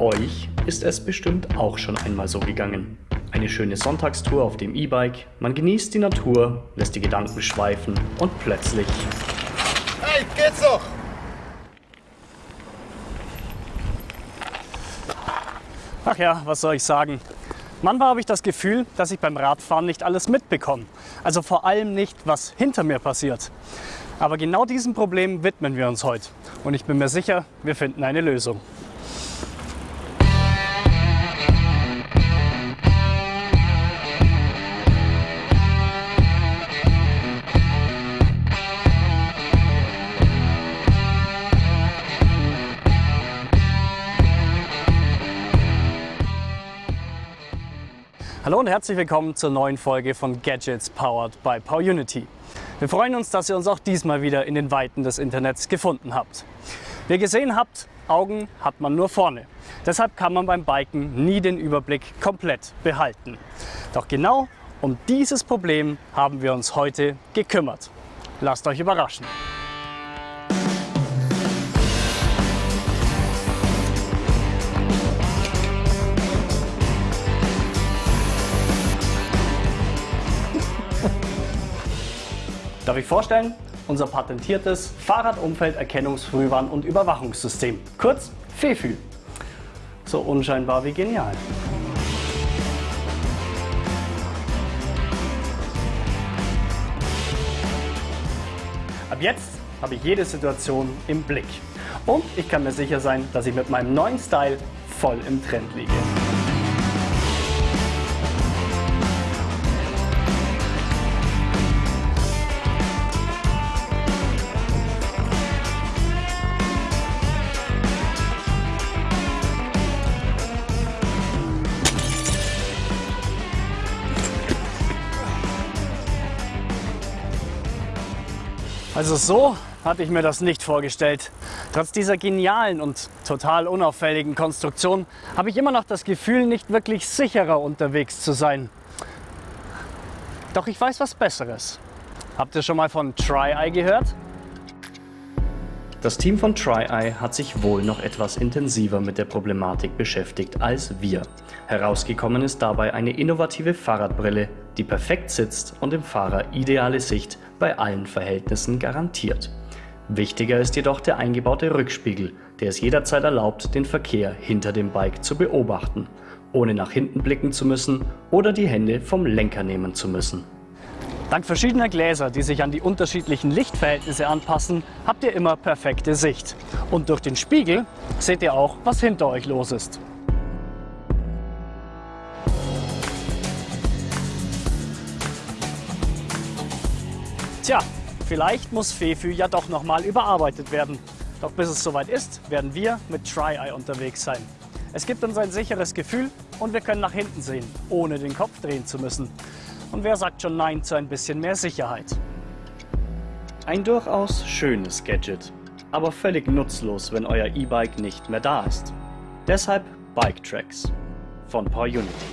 Euch ist es bestimmt auch schon einmal so gegangen. Eine schöne Sonntagstour auf dem E-Bike, man genießt die Natur, lässt die Gedanken schweifen und plötzlich... Hey, geht's doch! Ach ja, was soll ich sagen? Manchmal habe ich das Gefühl, dass ich beim Radfahren nicht alles mitbekomme. Also vor allem nicht, was hinter mir passiert. Aber genau diesem Problem widmen wir uns heute. Und ich bin mir sicher, wir finden eine Lösung. Hallo und herzlich willkommen zur neuen Folge von Gadgets Powered by PowerUnity. Wir freuen uns, dass ihr uns auch diesmal wieder in den Weiten des Internets gefunden habt. Wie ihr gesehen habt, Augen hat man nur vorne. Deshalb kann man beim Biken nie den Überblick komplett behalten. Doch genau um dieses Problem haben wir uns heute gekümmert. Lasst euch überraschen. Darf ich vorstellen? Unser patentiertes Fahrradumfelderkennungsfrühwarn- und Überwachungssystem, kurz FEFÜ. So unscheinbar wie genial. Ab jetzt habe ich jede Situation im Blick. Und ich kann mir sicher sein, dass ich mit meinem neuen Style voll im Trend liege. Also so hatte ich mir das nicht vorgestellt. Trotz dieser genialen und total unauffälligen Konstruktion habe ich immer noch das Gefühl, nicht wirklich sicherer unterwegs zu sein. Doch ich weiß was Besseres. Habt ihr schon mal von TryEye gehört? Das Team von TryEye hat sich wohl noch etwas intensiver mit der Problematik beschäftigt als wir. Herausgekommen ist dabei eine innovative Fahrradbrille, die perfekt sitzt und dem Fahrer ideale Sicht bei allen Verhältnissen garantiert. Wichtiger ist jedoch der eingebaute Rückspiegel, der es jederzeit erlaubt, den Verkehr hinter dem Bike zu beobachten, ohne nach hinten blicken zu müssen oder die Hände vom Lenker nehmen zu müssen. Dank verschiedener Gläser, die sich an die unterschiedlichen Lichtverhältnisse anpassen, habt ihr immer perfekte Sicht. Und durch den Spiegel seht ihr auch, was hinter euch los ist. Tja, vielleicht muss Fefü ja doch nochmal überarbeitet werden. Doch bis es soweit ist, werden wir mit TryEye unterwegs sein. Es gibt uns ein sicheres Gefühl und wir können nach hinten sehen, ohne den Kopf drehen zu müssen. Und wer sagt schon Nein zu ein bisschen mehr Sicherheit? Ein durchaus schönes Gadget, aber völlig nutzlos, wenn euer E-Bike nicht mehr da ist. Deshalb Bike Tracks von PowerUnity.